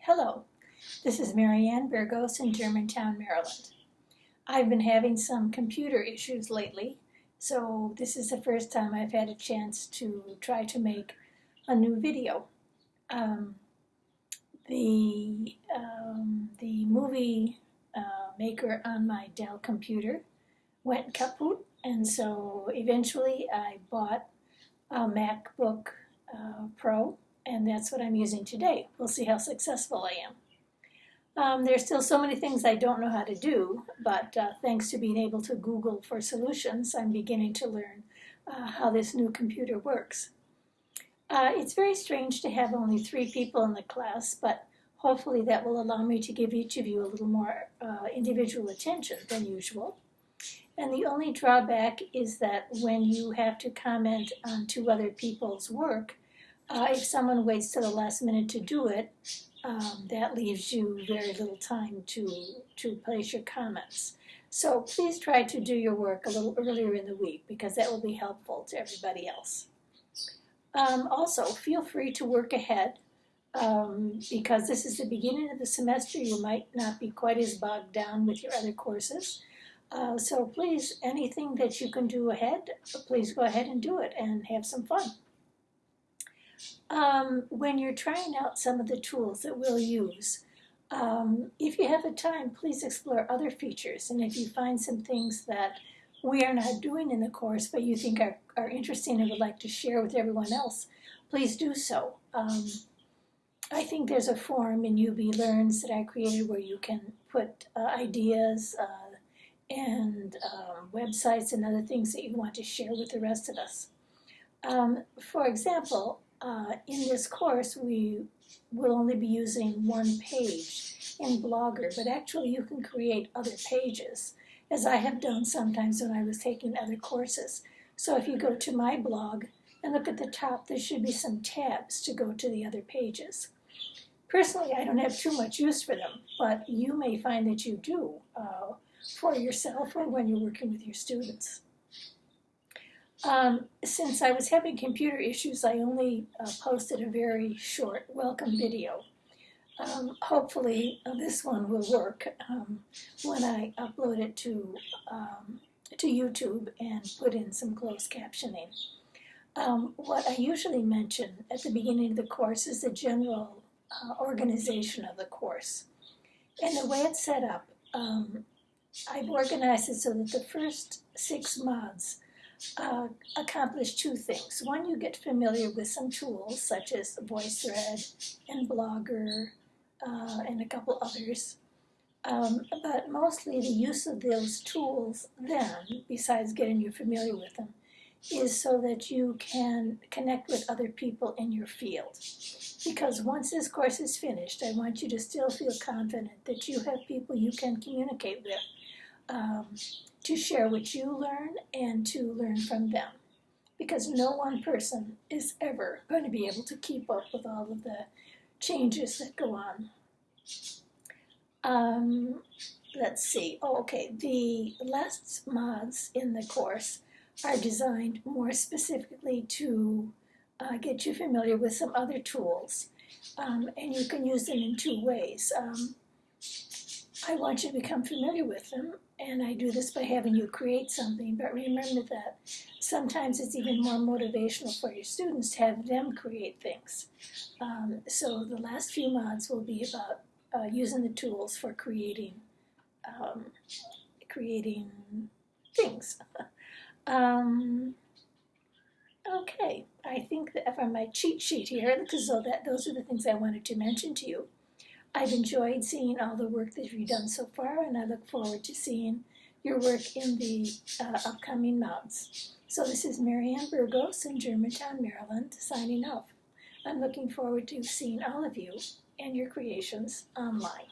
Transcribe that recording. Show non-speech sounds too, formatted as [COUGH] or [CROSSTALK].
Hello, this is Marianne Burgos in Germantown, Maryland. I've been having some computer issues lately, so this is the first time I've had a chance to try to make a new video. Um, the, um, the movie uh, maker on my Dell computer went kaput, and so eventually I bought a MacBook uh, Pro and that's what I'm using today. We'll see how successful I am. Um, there's still so many things I don't know how to do, but uh, thanks to being able to Google for solutions, I'm beginning to learn uh, how this new computer works. Uh, it's very strange to have only three people in the class, but hopefully that will allow me to give each of you a little more uh, individual attention than usual. And the only drawback is that when you have to comment on two other people's work, uh, if someone waits to the last minute to do it, um, that leaves you very little time to, to place your comments. So please try to do your work a little earlier in the week because that will be helpful to everybody else. Um, also, feel free to work ahead um, because this is the beginning of the semester. You might not be quite as bogged down with your other courses. Uh, so please, anything that you can do ahead, please go ahead and do it and have some fun. Um, when you're trying out some of the tools that we'll use, um, if you have the time, please explore other features. And if you find some things that we are not doing in the course, but you think are, are interesting and would like to share with everyone else, please do so. Um, I think there's a forum in UB Learns that I created where you can put uh, ideas uh, and um, websites and other things that you want to share with the rest of us. Um, for example, uh, in this course, we will only be using one page in Blogger, but actually you can create other pages, as I have done sometimes when I was taking other courses. So if you go to my blog and look at the top, there should be some tabs to go to the other pages. Personally, I don't have too much use for them, but you may find that you do uh, for yourself or when you're working with your students. Um, since I was having computer issues, I only uh, posted a very short welcome video. Um, hopefully uh, this one will work um, when I upload it to, um, to YouTube and put in some closed captioning. Um, what I usually mention at the beginning of the course is the general uh, organization of the course. And the way it's set up, um, I've organized it so that the first six mods uh, accomplish two things. One, you get familiar with some tools such as VoiceThread and Blogger uh, and a couple others. Um, but mostly the use of those tools then, besides getting you familiar with them, is so that you can connect with other people in your field. Because once this course is finished, I want you to still feel confident that you have people you can communicate with um, to share what you learn and to learn from them. Because no one person is ever going to be able to keep up with all of the changes that go on. Um, let's see. Oh, okay. The last mods in the course are designed more specifically to uh, get you familiar with some other tools. Um, and you can use them in two ways. Um, I want you to become familiar with them, and I do this by having you create something, but remember that sometimes it's even more motivational for your students to have them create things. Um, so the last few mods will be about uh, using the tools for creating um, creating things. [LAUGHS] um, okay, I think that for my cheat sheet here, because so that those are the things I wanted to mention to you. I've enjoyed seeing all the work that you've done so far, and I look forward to seeing your work in the uh, upcoming mounts. So this is Marianne Burgos in Germantown, Maryland, signing off. I'm looking forward to seeing all of you and your creations online.